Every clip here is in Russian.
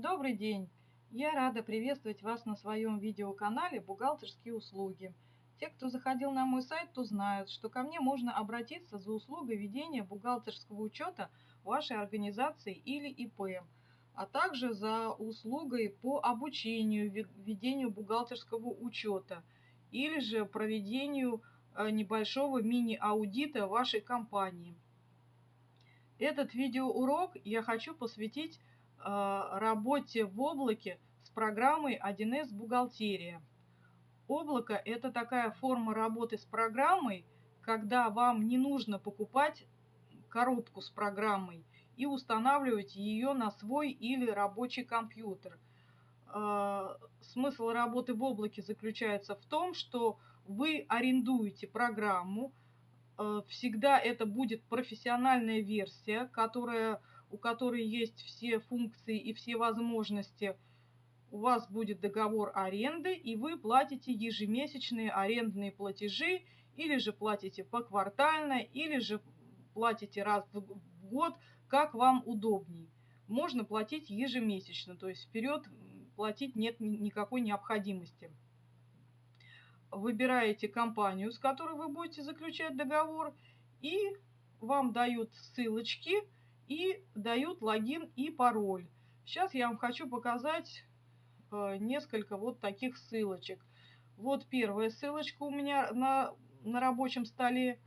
Добрый день! Я рада приветствовать вас на своем видеоканале «Бухгалтерские услуги». Те, кто заходил на мой сайт, то знают, что ко мне можно обратиться за услугой ведения бухгалтерского учета вашей организации или ИП, а также за услугой по обучению ведению бухгалтерского учета или же проведению э, небольшого мини-аудита вашей компании. Этот видеоурок я хочу посвятить работе в облаке с программой 1С «Бухгалтерия». Облако – это такая форма работы с программой, когда вам не нужно покупать коробку с программой и устанавливать ее на свой или рабочий компьютер. Э, смысл работы в облаке заключается в том, что вы арендуете программу, Э, всегда это будет профессиональная версия, которая, у которой есть все функции и все возможности. У вас будет договор аренды, и вы платите ежемесячные арендные платежи, или же платите поквартально, или же платите раз в год, как вам удобней. Можно платить ежемесячно, то есть вперед платить нет никакой необходимости выбираете компанию, с которой вы будете заключать договор, и вам дают ссылочки и дают логин и пароль. Сейчас я вам хочу показать э, несколько вот таких ссылочек. Вот первая ссылочка у меня на, на рабочем столе.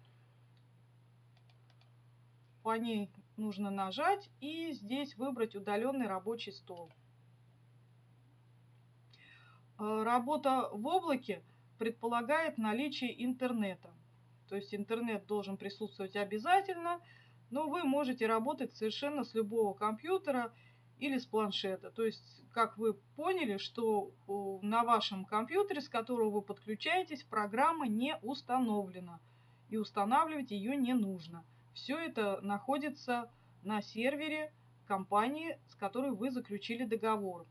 По ней нужно нажать и здесь выбрать удаленный рабочий стол. Э, работа в облаке – предполагает наличие интернета. То есть интернет должен присутствовать обязательно, но вы можете работать совершенно с любого компьютера или с планшета. То есть, как вы поняли, что на вашем компьютере, с которого вы подключаетесь, программа не установлена. И устанавливать ее не нужно. Все это находится на сервере компании, с которой вы заключили договор.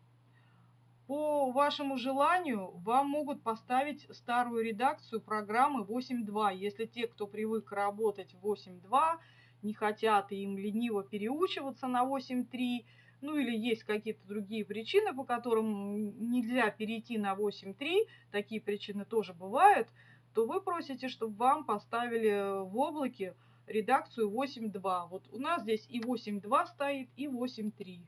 По вашему желанию вам могут поставить старую редакцию программы 8.2. Если те, кто привык работать в 8.2, не хотят и им лениво переучиваться на 8.3, ну или есть какие-то другие причины, по которым нельзя перейти на 8.3, такие причины тоже бывают, то вы просите, чтобы вам поставили в облаке редакцию 8.2. Вот у нас здесь и 8.2 стоит, и 8.3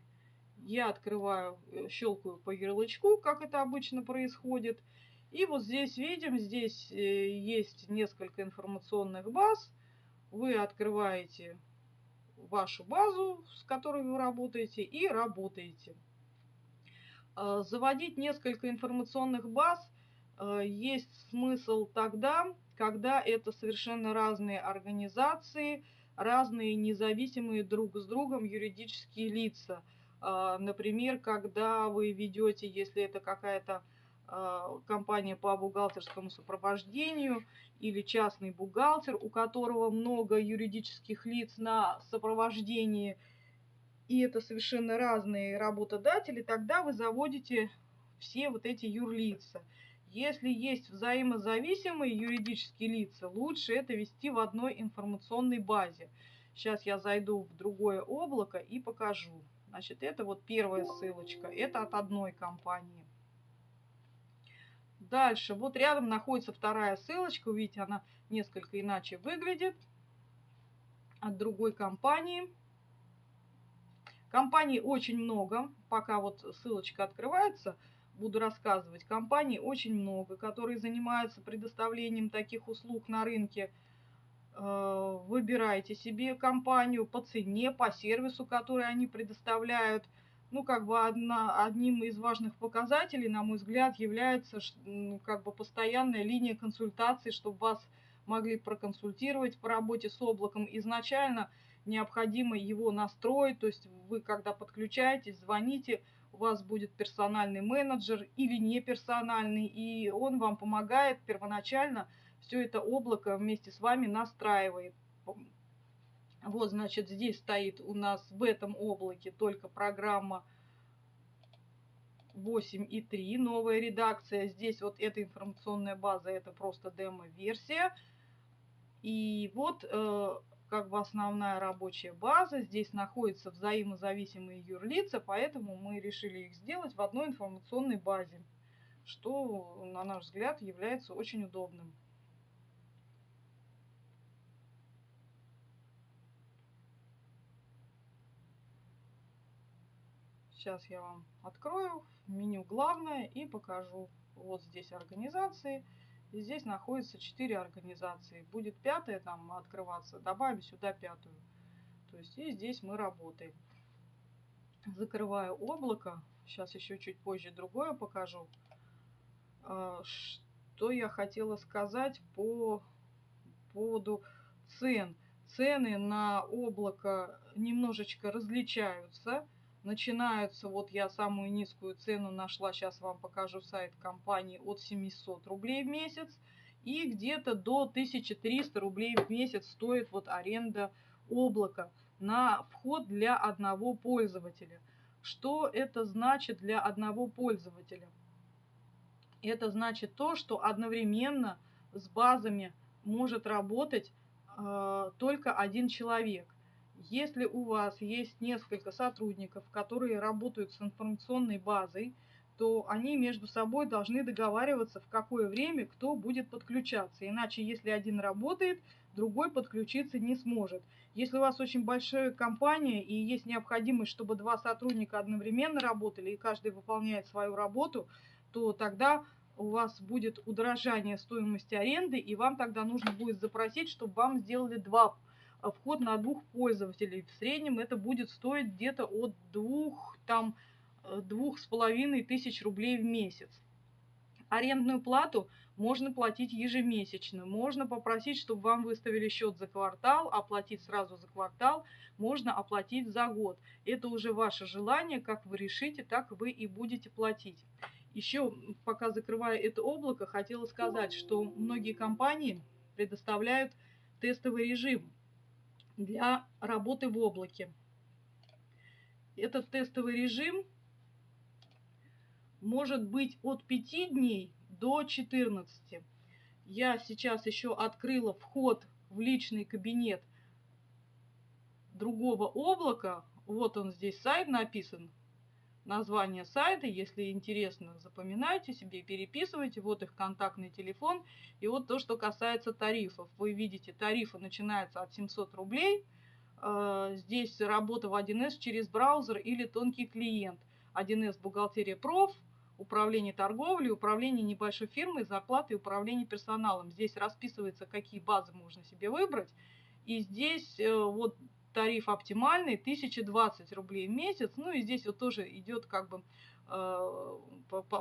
я открываю, э, щелкаю по ярлычку, как это обычно происходит. И вот здесь видим, здесь э, есть несколько информационных баз. Вы открываете вашу базу, с которой вы работаете, и работаете. А, заводить несколько информационных баз э, есть смысл тогда, когда это совершенно разные организации, разные независимые друг с другом юридические лица – а, например, когда вы ведете, если это какая-то а, компания по бухгалтерскому сопровождению или частный бухгалтер, у которого много юридических лиц на сопровождении, и это совершенно разные работодатели, тогда вы заводите все вот эти юрлица. Если есть взаимозависимые юридические лица, лучше это вести в одной информационной базе. Сейчас я зайду в другое облако и покажу. Значит, это вот первая ссылочка. Это от одной компании. Дальше, вот рядом находится вторая ссылочка. Видите, она несколько иначе выглядит. От другой компании. Компаний очень много. Пока вот ссылочка открывается, буду рассказывать. Компаний очень много, которые занимаются предоставлением таких услуг на рынке. Э, выбирайте себе компанию по цене, по сервису, который они предоставляют. Ну, как бы одна, одним из важных показателей, на мой взгляд, является как бы постоянная линия консультаций, чтобы вас могли проконсультировать по работе с облаком. Изначально необходимо его настроить, то есть вы, когда подключаетесь, звоните, у вас будет персональный менеджер или не персональный, и он вам помогает первоначально – все это облако вместе с вами настраивает. Вот, значит, здесь стоит у нас в этом облаке только программа 8.3, новая редакция. Здесь вот эта информационная база, это просто демо-версия. И вот, э, как бы основная рабочая база. Здесь находятся взаимозависимые юрлица, поэтому мы решили их сделать в одной информационной базе, что, на наш взгляд, является очень удобным. Сейчас я вам открою меню главное и покажу. Вот здесь организации. И здесь находится 4 организации. Будет пятая там открываться, добавим сюда пятую. То есть и здесь мы работаем. Закрываю облако. Сейчас еще чуть позже другое покажу. А, что я хотела сказать по поводу цен. Цены на облако немножечко различаются начинаются, вот я самую низкую цену нашла, сейчас вам покажу сайт компании, от 700 рублей в месяц. И где-то до 1300 рублей в месяц стоит вот аренда облака на вход для одного пользователя. Что это значит для одного пользователя? Это значит то, что одновременно с базами может работать э, только один человек. Если у вас есть несколько сотрудников, которые работают с информационной базой, то они между собой должны договариваться, в какое время кто будет подключаться. Иначе, если один работает, другой подключиться не сможет. Если у вас очень большая компания и есть необходимость, чтобы два сотрудника одновременно работали и каждый выполняет свою работу, то тогда у вас будет удорожание стоимости аренды, и вам тогда нужно будет запросить, чтобы вам сделали два вход на двух пользователей. В среднем это будет стоить где-то от двух, там, э, двух с половиной тысяч рублей в месяц. Арендную плату можно платить ежемесячно. Можно попросить, чтобы вам выставили счет за квартал, оплатить сразу за квартал, можно оплатить за год. Это уже ваше желание, как вы решите, так вы и будете платить. Еще, пока закрываю это облако, хотела сказать, что многие компании предоставляют тестовый режим для работы в облаке. Этот тестовый режим может быть от 5 дней до 14. Я сейчас еще открыла вход в личный кабинет другого облака. Вот он здесь сайт написан, название сайта. Если интересно, запоминайте себе, переписывайте. Вот их контактный телефон. И вот то, что касается тарифов. Вы видите, тарифы начинаются от 700 рублей. Э, здесь работа в 1С через браузер или тонкий клиент. 1С бухгалтерия проф, управление торговлей, управление небольшой фирмой, зарплаты и управление персоналом. Здесь расписывается, какие базы можно себе выбрать. И здесь э, вот тариф оптимальный, 1020 рублей в месяц. Ну и здесь вот тоже идет как бы э,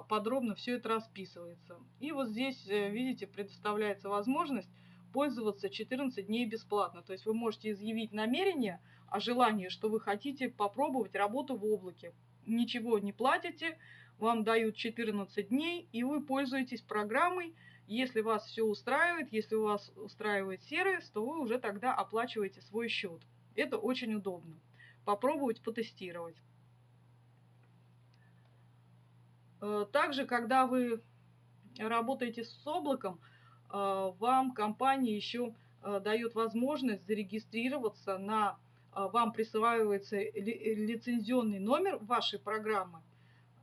подробно все это расписывается. И вот здесь, э, видите, предоставляется возможность пользоваться 14 дней бесплатно. То есть вы можете изъявить намерение о желании, что вы хотите попробовать работу в облаке. Ничего не платите, вам дают 14 дней, и вы пользуетесь программой. Если вас все устраивает, если у вас устраивает сервис, то вы уже тогда оплачиваете свой счет. Это очень удобно. Попробовать потестировать. Э, также, когда вы работаете с облаком, э, вам компания еще э, дает возможность зарегистрироваться на вам присваивается лицензионный номер вашей программы.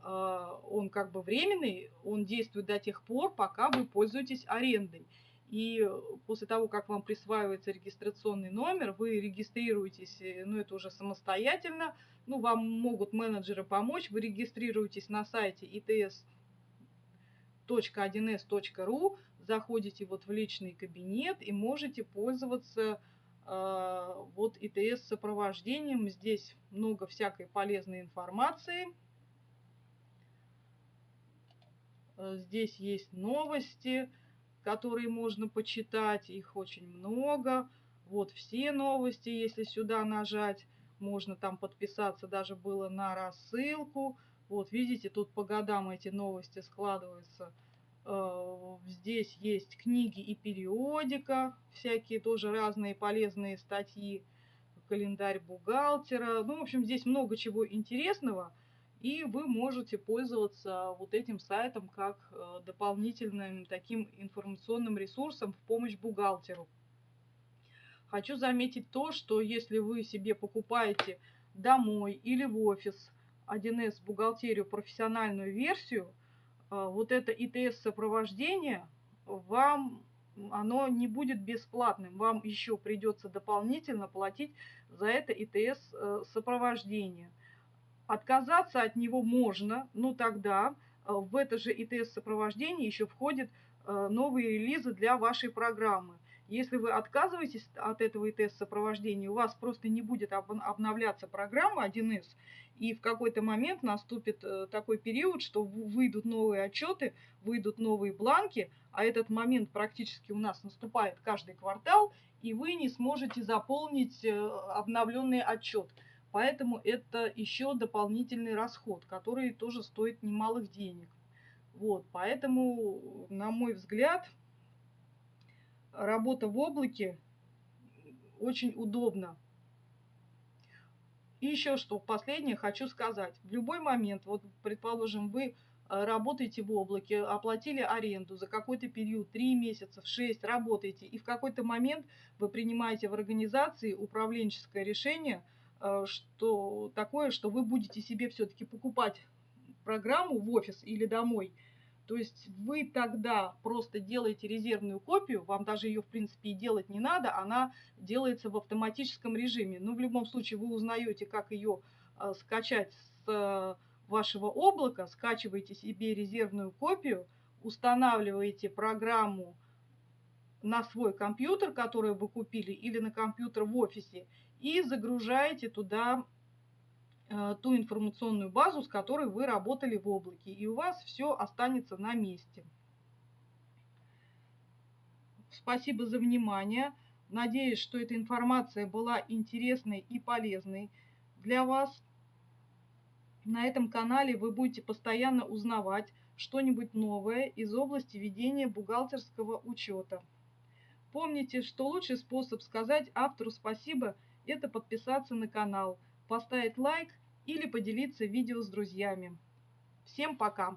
Он как бы временный, он действует до тех пор, пока вы пользуетесь арендой. И после того, как вам присваивается регистрационный номер, вы регистрируетесь, э, ну это уже самостоятельно, ну вам могут менеджеры помочь, вы регистрируетесь на сайте its.1s.ru, заходите вот в личный кабинет и можете пользоваться э, вот ИТС сопровождением. Здесь много всякой полезной информации. Э, здесь есть новости, которые можно почитать, их очень много. Вот все новости, если сюда нажать, можно там подписаться, даже было на рассылку. Вот видите, тут по годам эти новости складываются. Э, здесь есть книги и периодика, всякие тоже разные полезные статьи, календарь бухгалтера. Ну, в общем, здесь много чего интересного и вы можете пользоваться вот этим сайтом как э, дополнительным таким информационным ресурсом в помощь бухгалтеру. Хочу заметить то, что если вы себе покупаете домой или в офис 1С бухгалтерию профессиональную версию, а, вот это ИТС сопровождение вам оно не будет бесплатным. Вам еще придется дополнительно платить за это ИТС э. Отказаться от него можно, но тогда э, в это же ИТС сопровождение еще входят э, новые релизы для вашей программы. Если вы отказываетесь от этого ИТС сопровождения, у вас просто не будет обновляться программа 1С, и в какой-то момент наступит э, такой период, что выйдут новые отчеты, выйдут новые бланки, а этот момент практически у нас наступает каждый квартал, и вы не сможете заполнить обновленный отчет. Поэтому это еще дополнительный расход, который тоже стоит немалых денег. Вот, поэтому, на мой взгляд, работа в облаке очень удобна. И еще что, последнее хочу сказать. В любой момент, вот предположим, вы э, работаете в облаке, оплатили аренду за какой-то период, 3 месяца, 6, работаете, и в какой-то момент вы принимаете в организации управленческое решение, что такое, что вы будете себе все-таки покупать программу в офис или домой – то есть вы тогда просто делаете резервную копию, вам даже ее в принципе и делать не надо, она делается в автоматическом режиме. Но в любом случае вы узнаете, как ее э, скачать с э, вашего облака, скачиваете себе резервную копию, устанавливаете программу на свой компьютер, который вы купили, или на компьютер в офисе, и загружаете туда Э, ту информационную базу, с которой вы работали в облаке, и у вас все останется на месте. Спасибо за внимание. Надеюсь, что эта информация была интересной и полезной для вас. На этом канале вы будете постоянно узнавать что-нибудь новое из области ведения бухгалтерского учета. Помните, что лучший способ сказать автору спасибо – это подписаться на канал, поставить лайк или поделиться видео с друзьями. Всем пока!